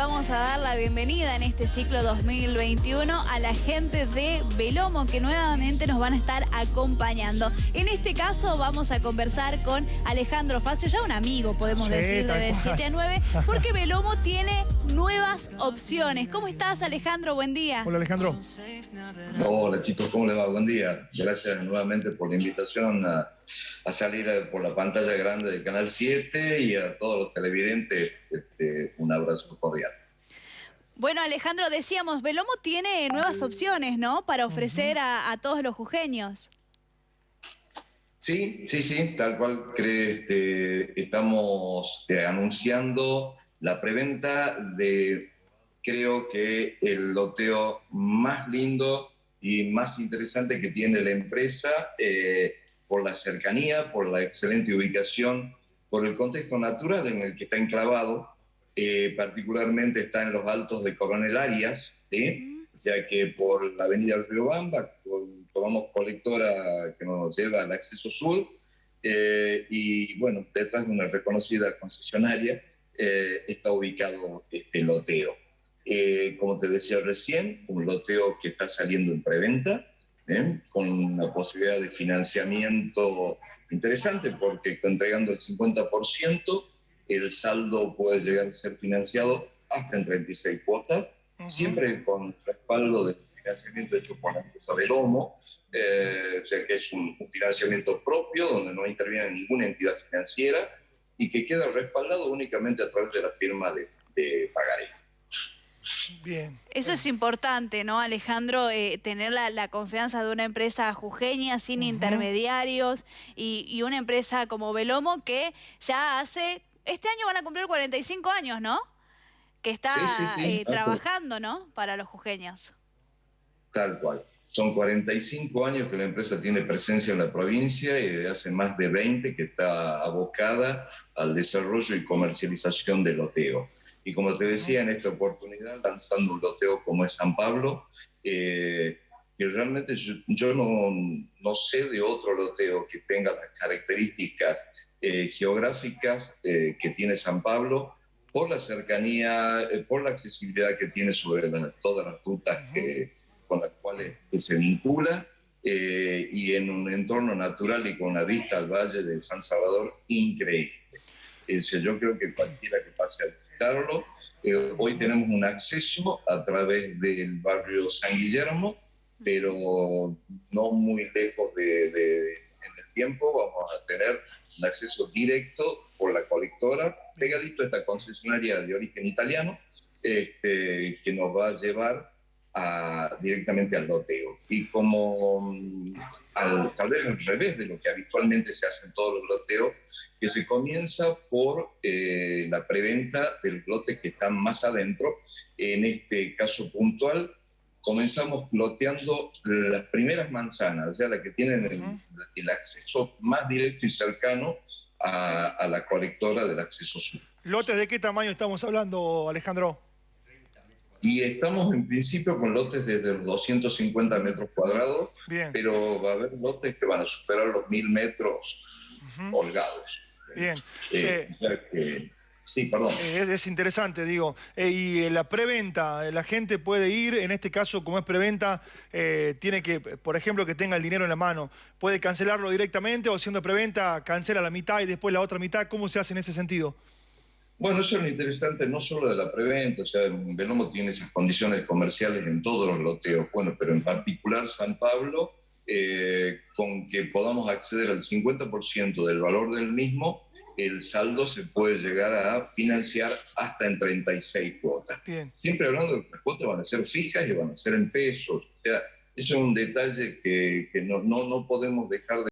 vamos a dar la bienvenida en este ciclo 2021 a la gente de Velomo que nuevamente nos van a estar acompañando. En este caso vamos a conversar con Alejandro Facio, ya un amigo podemos Sí, decir de cual. 7 a 9, porque Velomo tiene nuevas opciones. ¿Cómo estás Alejandro? Buen día. Hola Alejandro. Hola chicos, ¿cómo les va? Buen día. Gracias nuevamente por la invitación a, a salir eh, por la pantalla grande de Canal 7 y a todos los televidentes este, un abrazo cordial. Bueno Alejandro, decíamos, Velomo tiene nuevas opciones, ¿no? Para ofrecer a, a todos los jujeños. Sí, sí, sí, tal cual este, estamos eh, anunciando la preventa de, creo que el loteo más lindo y más interesante que tiene la empresa eh, por la cercanía, por la excelente ubicación, por el contexto natural en el que está enclavado, eh, particularmente está en los altos de Coronel Arias, ¿sí? ya que por la avenida del Río Bamba con- tomamos colectora que nos lleva al acceso sur eh, y bueno, detrás de una reconocida concesionaria eh, está ubicado este loteo. Eh, como te decía recién, un loteo que está saliendo en preventa, ¿eh? con una posibilidad de financiamiento interesante porque entregando el 50%, el saldo puede llegar a ser financiado hasta en 36 cuotas, siempre con respaldo del financiamiento hecho por la empresa Velomo, eh, o sea que es un, un financiamiento propio donde no interviene ninguna entidad financiera y que queda respaldado únicamente a través de la firma de, de pagarés. Bien. Eso es importante, ¿no, Alejandro? Eh, tener la, la confianza de una empresa jujeña sin intermediarios y, y una empresa como Velomo que ya hace, este año van a cumplir 45 años, ¿no? Que está Sí, sí, sí, eh, trabajando, ¿no? Para los jujeños. Tal cual. Son 45 años que la empresa tiene presencia en la provincia y desde hace más de 20 que está abocada al desarrollo y comercialización del loteo. Y como te decía, en esta oportunidad, lanzando un loteo como es San Pablo, eh, que realmente yo, yo no, no sé de otro loteo que tenga las características eh, geográficas eh, que tiene San Pablo, por la cercanía, eh, por la accesibilidad que tiene sobre la- todas las rutas que, con las cuales que se vincula eh, y en un entorno natural y con una vista al Valle de San Salvador increíble. Eh, yo creo que cualquiera que visitarlo, eh, hoy tenemos un acceso a través del barrio San Guillermo, pero no muy lejos de, de- en el tiempo vamos a tener un acceso directo por la colectora, pegadito a esta concesionaria de origen italiano, este, que nos va a llevar a- directamente al loteo. Y como mm, al- tal vez al revés de lo que habitualmente se hace en todos los loteos, que se comienza por eh, la preventa del lote que está más adentro. En este caso puntual, comenzamos loteando las primeras manzanas, o sea, las que tienen el, el acceso más directo y cercano a, a la colectora del acceso sur. ¿Lotes de qué tamaño estamos hablando, Alejandro? Y estamos en principio con lotes desde los 250 metros cuadrados, Bien, pero va a haber lotes que van a superar los 1000 metros holgados. bien. Eh, Eh, que- sí, perdón. eh, es, es interesante, digo. Eh, y eh, la preventa, eh, la gente puede ir, en este caso, como es preventa, tiene que, por ejemplo, que tenga el dinero en la mano. ¿Puede cancelarlo directamente o siendo preventa, cancela la mitad y después la otra mitad? ¿Cómo se hace en ese sentido? Bueno, eso es lo interesante no solo de la preventa, o sea, Velomo tiene esas condiciones comerciales en todos los loteos, bueno, pero en particular San Pablo, eh, con que podamos acceder al 50% del valor del mismo, el saldo se puede llegar a financiar hasta en 36 cuotas. Bien. Siempre hablando de que las cuotas van a ser fijas y van a ser en pesos, o sea, eso es un detalle que, que no, no, no podemos dejar de